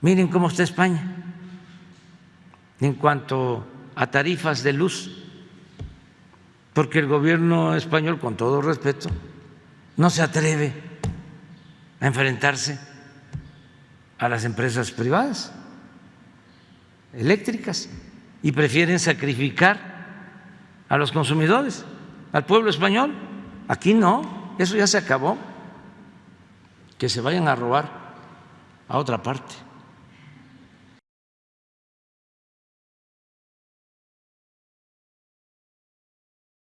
Miren cómo está España en cuanto a tarifas de luz, porque el gobierno español, con todo respeto, no se atreve a enfrentarse a las empresas privadas eléctricas y prefieren sacrificar a los consumidores, al pueblo español. Aquí no, eso ya se acabó. Que se vayan a robar a otra parte.